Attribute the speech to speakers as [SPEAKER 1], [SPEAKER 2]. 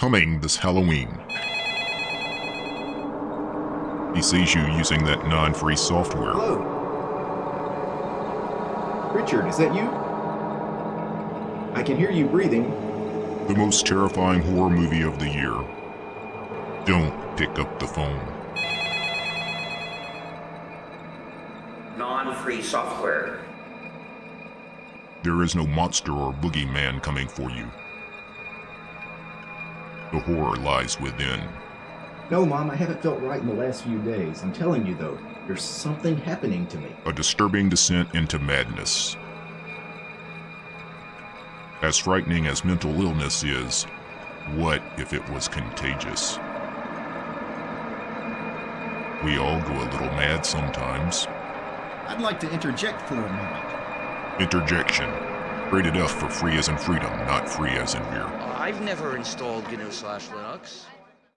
[SPEAKER 1] coming this Halloween. He sees you using that non free software.
[SPEAKER 2] Hello. Richard, is that you? I can hear you breathing.
[SPEAKER 1] The most terrifying horror movie of the year. Don't pick up the phone.
[SPEAKER 3] non-free software.
[SPEAKER 1] There is no monster or boogeyman coming for you. The horror lies within.
[SPEAKER 2] No, Mom, I haven't felt right in the last few days. I'm telling you, though, there's something happening to me.
[SPEAKER 1] A disturbing descent into madness. As frightening as mental illness is, what if it was contagious? We all go a little mad sometimes.
[SPEAKER 4] I'd like to interject for a moment.
[SPEAKER 1] Interjection. Rated F for free as in freedom, not free as in weird.
[SPEAKER 5] I've never installed GNU slash Linux.